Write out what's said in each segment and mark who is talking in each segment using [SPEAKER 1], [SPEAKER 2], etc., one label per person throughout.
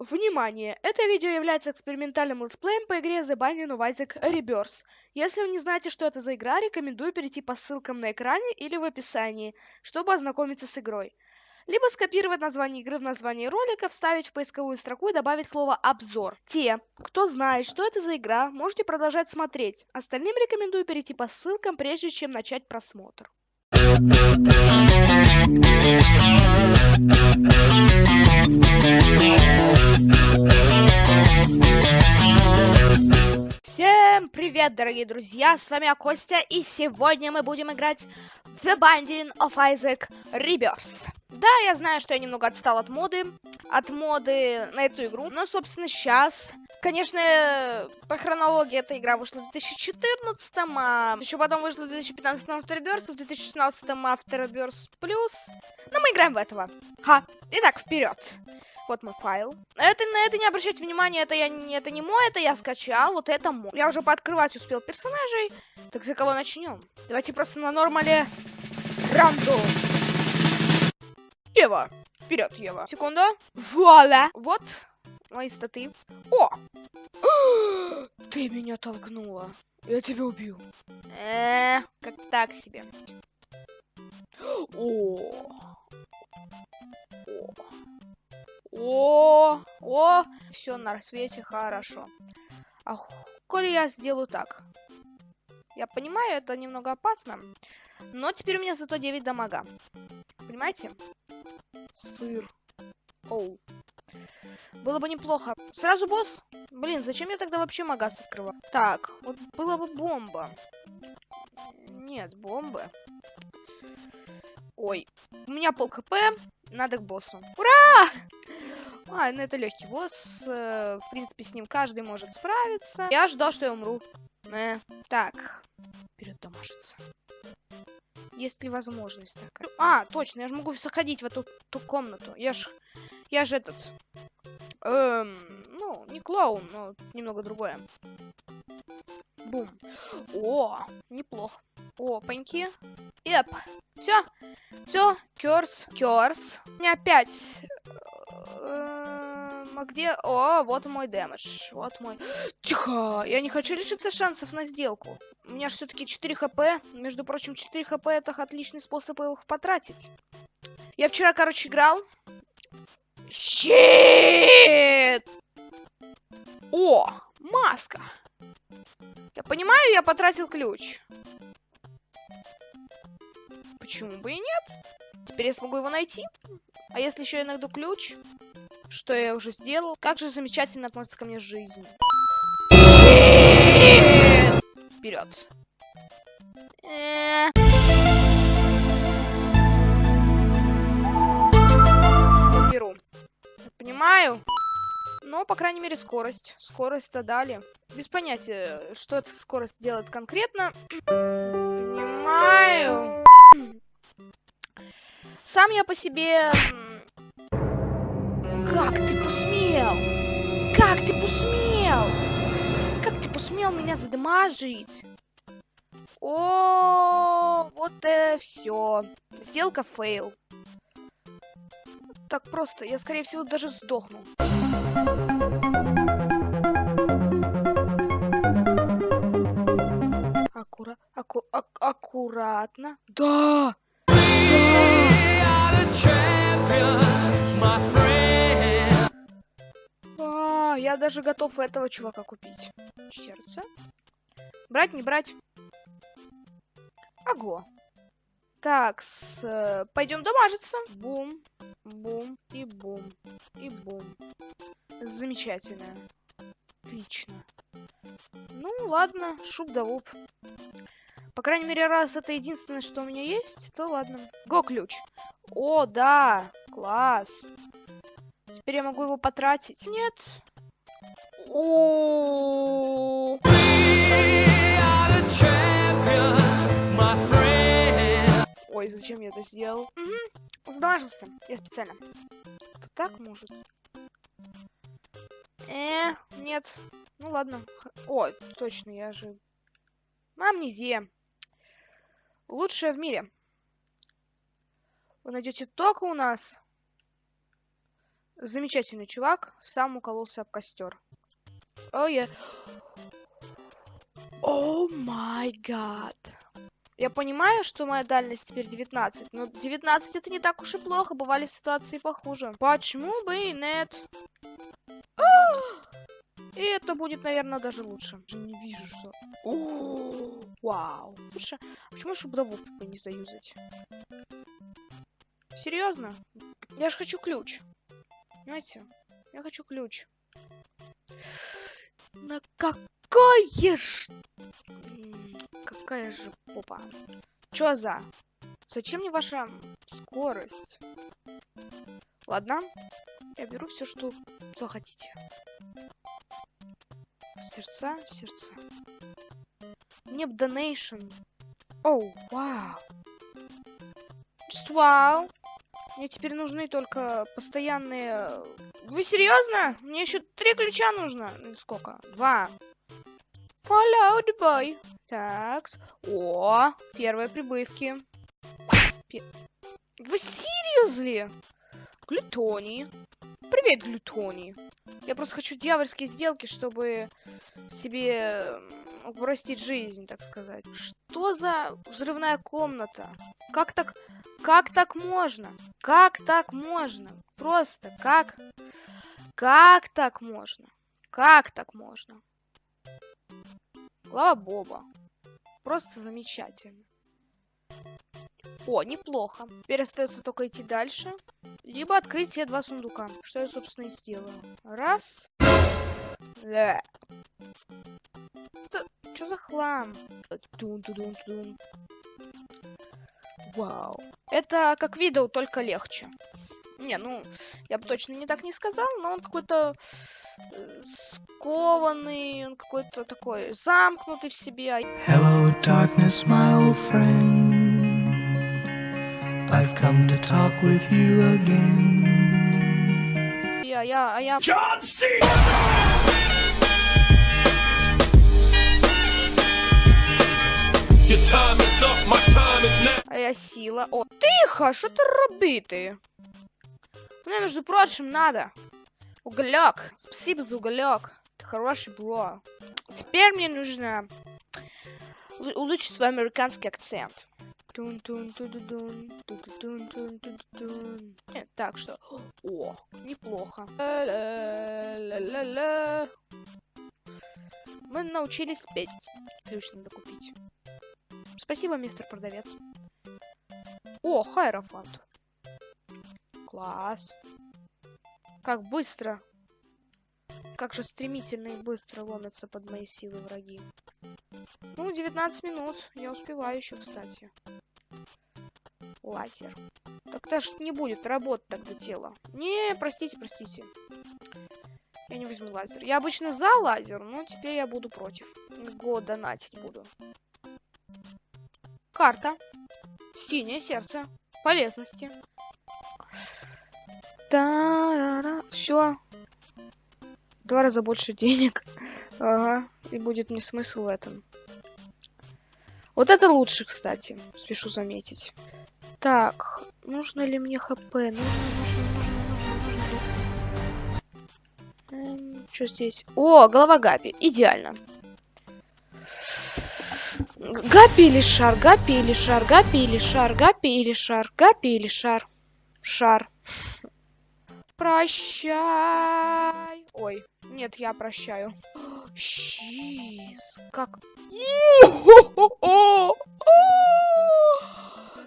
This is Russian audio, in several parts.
[SPEAKER 1] Внимание! Это видео является экспериментальным летсплеем по игре The Binding of Isaac Rebirth. Если вы не знаете, что это за игра, рекомендую перейти по ссылкам на экране или в описании, чтобы ознакомиться с игрой. Либо скопировать название игры в названии ролика, вставить в поисковую строку и добавить слово «обзор». Те, кто знает, что это за игра, можете продолжать смотреть. Остальным рекомендую перейти по ссылкам, прежде чем начать просмотр. Всем привет, дорогие друзья, с вами я Костя, и сегодня мы будем играть The Binding of Isaac Rebirth. Да, я знаю, что я немного отстал от моды, от моды на эту игру, но, собственно, сейчас... Конечно, по хронологии эта игра вышла в 2014, а еще потом вышла в 2015 Afterbirth, в 2016 Afterbirth Plus, но мы играем в этого. Ха, итак, вперед. Вот мой файл. Это, на это не обращайте внимания, это, я, это не мой, это я скачал, вот это мой. Я уже пооткрывать успел персонажей. Так за кого начнем? Давайте просто на нормале рандом. Ева. Вперед, Ева. Секунду. Вуаля. Вот мои статы. О! Ты меня толкнула. Я тебя убью. Э, как так себе. О. О. О, о, все на рассвете хорошо. А коли я сделаю так? Я понимаю, это немного опасно. Но теперь у меня зато 9 дамага. Понимаете? Сыр. Оу. Было бы неплохо. Сразу босс? Блин, зачем я тогда вообще магаз открываю? Так, вот была бы бомба. Нет, бомбы. Ой, у меня пол хп, надо к боссу. Ура! А, ну это легкий босс. Э, в принципе, с ним каждый может справиться. Я ждал, что я умру. Э, так. Вперед дамажится. Есть ли возможность? А, точно, я же могу заходить в эту ту комнату. Я ж... Я же этот... Эм, ну, не клоун, но немного другое. Бум. О, неплохо. О, паньки. Эп. Все. Все. Керс. Керс. Не опять а где... О, вот мой дэмэдж. Вот мой... Тихо! Я не хочу лишиться шансов на сделку. У меня же все-таки 4 хп. Между прочим, 4 хп это отличный способ их потратить. Я вчера, короче, играл. Щит! О, маска. Я понимаю, я потратил ключ. Почему бы и нет? Теперь я смогу его найти. А если еще я найду ключ, что я уже сделал. Как же замечательно относится ко мне жизнь. Вперед. Беру. Понимаю. Но, по крайней мере, скорость. Скорость-то дали. Без понятия, что эта скорость делает конкретно. Понимаю. Сам я по себе как ты Посмел меня задамажить? О, вот и все. Сделка fail. Так просто, я скорее всего даже сдохну. Аккура... Аку... Ак аккуратно. Да! Я даже готов этого чувака купить. Сердце. Брать, не брать. Ого. Так, с, э, пойдем дамажиться. Бум, бум и бум, и бум. Замечательно. Отлично. Ну, ладно, шуб да луп. По крайней мере, раз это единственное, что у меня есть, то ладно. Го ключ. О, да, класс. Теперь я могу его потратить. Нет, Ой, зачем я это сделал? Угу. Сдажился. Я специально. Это так может? Э, нет. Ну ладно. О, точно, я же... Амнезия. Лучшая в мире. Вы найдете только у нас. Замечательный чувак, сам укололся об костер. О, я... О май гад. Я понимаю, что моя дальность теперь 19, но 19 это не так уж и плохо, бывали ситуации похуже. Почему бы и нет? И это будет, наверное, даже лучше. Не вижу, что... О, вау. Лучше... А почему шубдову не заюзать? Серьезно? Я же хочу ключ. Понимаете? Я хочу ключ. На какое ж... Какая же попа. Чё за? Зачем мне ваша скорость? Ладно. Я беру все, что захотите. Сердца, сердца. Мне б донейшн. Оу, вау. Just вау. Мне теперь нужны только постоянные... Вы серьезно? Мне еще три ключа нужно. Сколько? Два. Follow the boy. Так. О, первые прибывки. Пе... Вы серьезно? Глютоний. Привет, Глютоний. Я просто хочу дьявольские сделки, чтобы себе упростить жизнь, так сказать. Что за взрывная комната? Как так... Как так можно? Как так можно? Просто как... Как так можно? Как так можно? Глава Боба. Просто замечательно. О, неплохо. Теперь остается только идти дальше. Либо открыть те два сундука. Что я, собственно, и сделаю. Раз. Да. Что за хлам? Вау. Это как видео, только легче. Не, ну, я бы точно не так не сказал, но он какой-то э, скованный, он какой-то такой замкнутый в себе. Hello, darkness, my old friend. I've come to talk with you again. Я, я, а я... John Cena! А я сила. О, тихо, що ти робити? Мне, между прочим, надо. Уголек. Спасибо за уголек. Ты хороший бро. Теперь мне нужно улучшить свой американский акцент. Так что... О, неплохо. Мы научились петь. Ключ надо купить. Спасибо, мистер продавец. О, Хайрофант. Класс. Как быстро. Как же стремительно и быстро ломятся под мои силы враги. Ну, 19 минут. Я успеваю еще, кстати. Лазер. Так-то ж не будет работать тогда тело. Не, простите, простите. Я не возьму лазер. Я обычно за лазер, но теперь я буду против. Го донатить буду. Карта. Синее сердце. Полезности. Та-ра-ра. Все. Два раза больше денег. Ага. И будет мне смысл в этом. Вот это лучше, кстати. Спешу заметить. Так. Нужно ли мне хп? Нужно, нужно, нужно, нужно, нужно. Эм, что здесь? О, голова Гапи. Идеально. Гапи или шар? Гапи или шар? Гапи или шар? Гапи или шар? Гапи или шар? Шар. Прощай. Ой, нет, я прощаю. Щиз, как...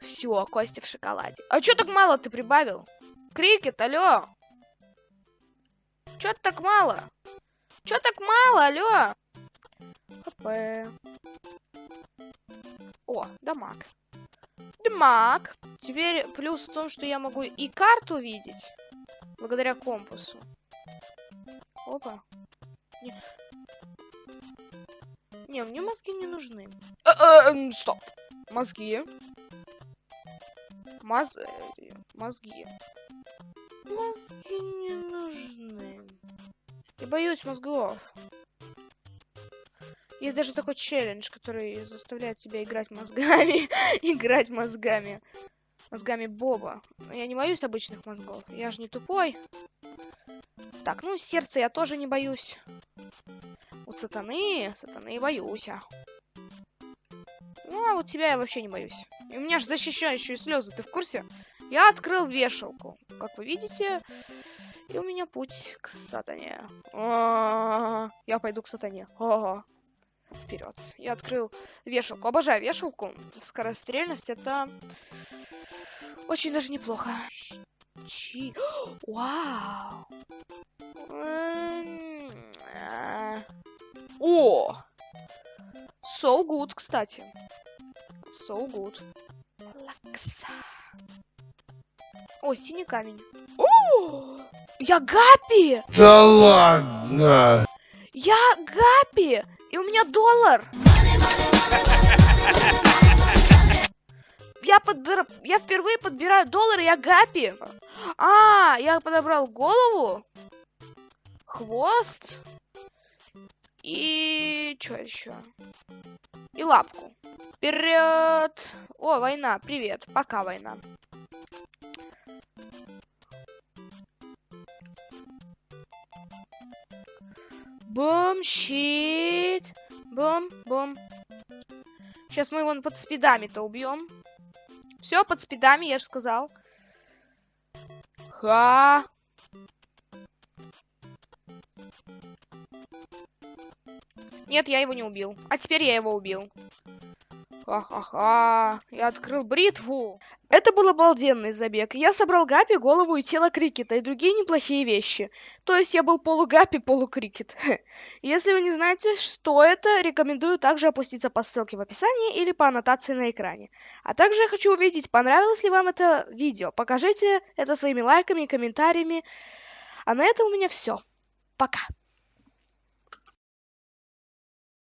[SPEAKER 1] Все, Костя в шоколаде. А чё так мало ты прибавил? Крикет, алло. Чё так мало? Чё так мало, алло? ХП. О, дамаг. Дамаг. Теперь плюс в том, что я могу и карту видеть. Благодаря компасу. Опа. Не, не мне мозги не нужны. Э -э стоп. Мозги. Моз... Э, мозги. Мозги не нужны. Я боюсь мозгов. Есть даже такой челлендж, который заставляет тебя играть мозгами. играть мозгами. Мозгами Боба. Я не боюсь обычных мозгов. Я же не тупой. Так, ну, сердце я тоже не боюсь. У сатаны, сатаны боюсь. А. Ну, а вот тебя я вообще не боюсь. И у меня же защищающие слезы, ты в курсе? Я открыл вешалку. Как вы видите, и у меня путь к сатане. А -а -а, я пойду к сатане. Вперед. Я открыл вешалку. Обожаю вешалку. Скорострельность это очень даже неплохо. Чи. Вау. О! So good, кстати. So good. Лакса. О, синий камень. О! Я Гапи!
[SPEAKER 2] Да ладно!
[SPEAKER 1] Я Гапи! И у меня доллар! Я, подбир... я впервые подбираю доллары, я Гапи. А, я подобрал голову, хвост и... что еще? И лапку. Вперед! О, война, привет. Пока, война. Бум, щит. Бум, бум. Сейчас мы его под спидами-то убьем. Все, под спидами, я же сказал. Ха. Нет, я его не убил. А теперь я его убил. Ха-ха-ха. Я открыл бритву. Это был обалденный забег. Я собрал Гапи, голову и тело Крикета и другие неплохие вещи. То есть я был полугапи, полукрикет. Если вы не знаете, что это, рекомендую также опуститься по ссылке в описании или по аннотации на экране. А также я хочу увидеть, понравилось ли вам это видео. Покажите это своими лайками и комментариями. А на этом у меня все. Пока.